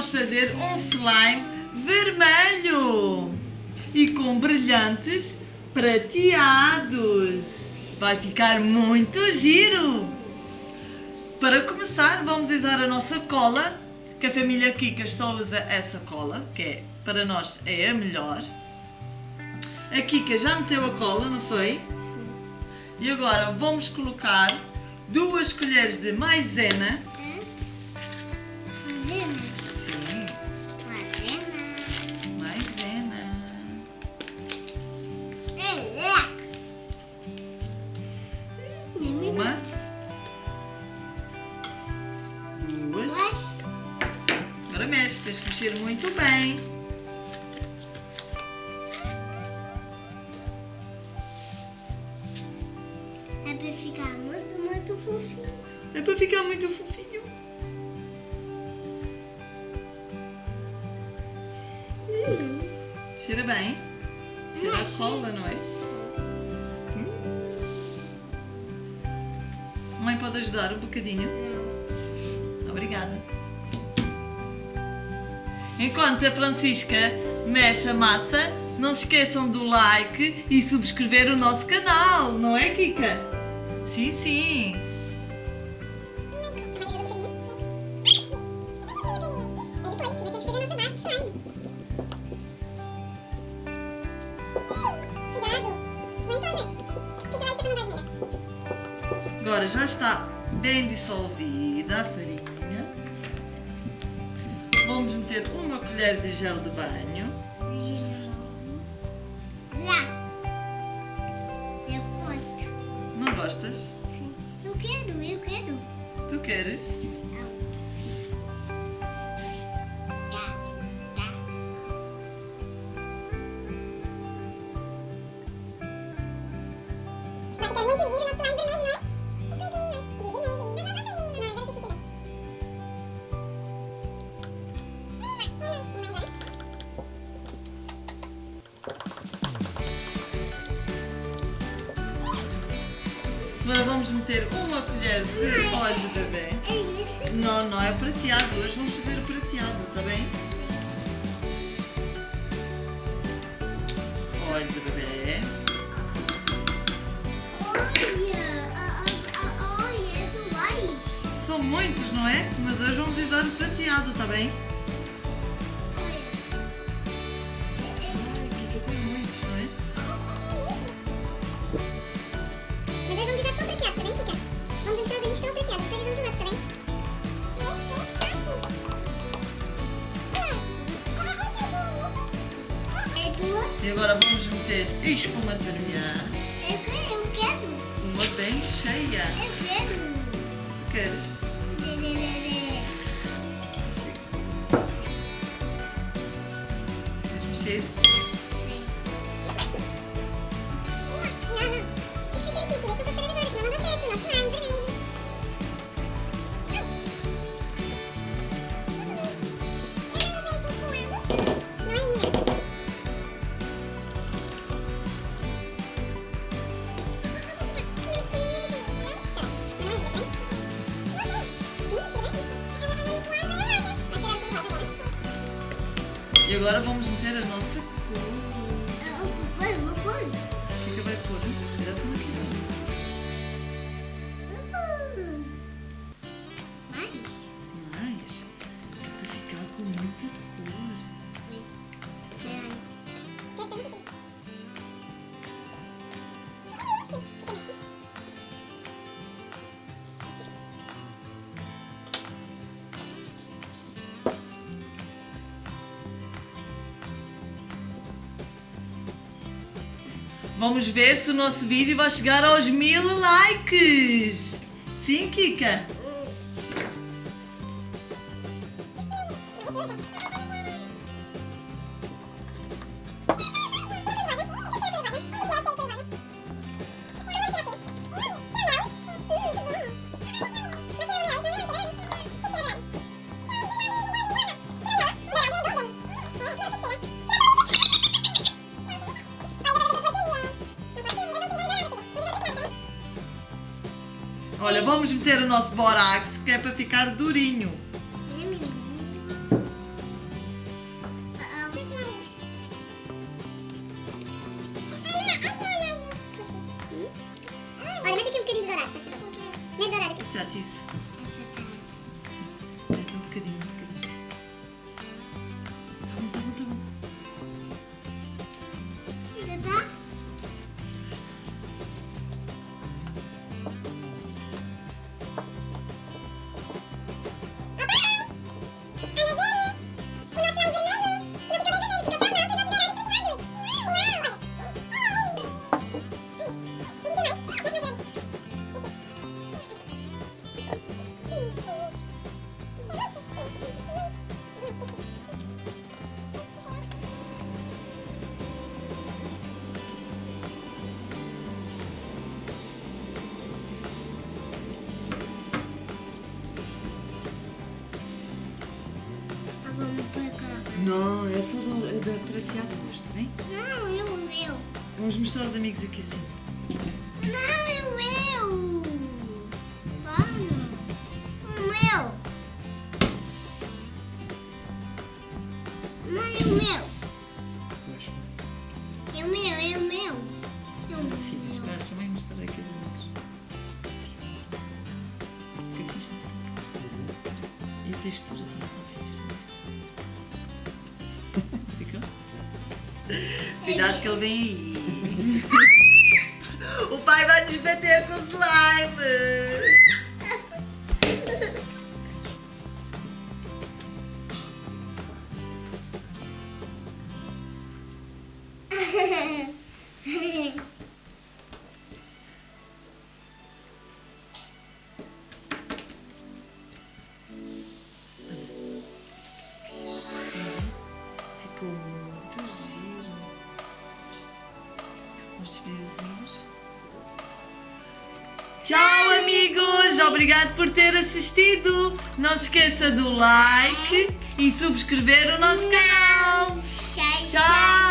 vamos fazer um slime vermelho e com brilhantes prateados. Vai ficar muito giro! Para começar, vamos usar a nossa cola, que a família Kikas só usa essa cola, que é, para nós é a melhor. A Kika já meteu a cola, não foi? E agora vamos colocar duas colheres de maisena. Que mexer muito bem. É para ficar muito, muito fofinho. É para ficar muito fofinho. Hum. Cheira bem. Cheira a cola, não é? Hum? Mãe pode ajudar um bocadinho? Não. Obrigada. Enquanto a Francisca mexe a massa, não se esqueçam do like e subscrever o nosso canal, não é, Kika? Sim, sim. Agora já está bem dissolvida a. meter uma colher de gel de banho. Lá. Eu posso. Não gostas? Sim. Eu quero, eu quero. Tu queres? Tá, tá. Vai ficar muito giro no slime vermelho, Agora vamos meter uma colher de óleo de bebê. É isso. Não, não é prateado. Hoje vamos fazer o prateado, está bem? Óleo de bebê. Olha, olha, são vários. São muitos, não é? Mas hoje vamos usar o prateado, está bem? E agora vamos meter espuma de vermelha. Eu quero, eu quero. Uma bem cheia. Eu quero. Queres? Queres agora vamos meter a nossa cor. O que é que vai pôr? Cuidado com aquilo. Vamos ver se o nosso vídeo vai chegar aos mil likes. Sim, Kika? vamos meter o nosso borax, que é para ficar durinho. Olha, mete aqui um bocadinho de dourado, se achas. Mete dourado aqui. Exato, isso. Não, é só da, é da prateada hoje, está bem? Não, é o meu. Vamos mostrar aos amigos aqui assim. Não, é o meu. Vamos. O meu. Não, é o meu. É o meu, é o meu. É o Filha, meu. espera, deixa eu mostrar aqui aos amigos. Fica fixe. E a textura também Cuidado que ele vem aí. o pai vai nos bater com slime. obrigado por ter assistido. Não se esqueça do like e subscrever o nosso canal. tchau. tchau.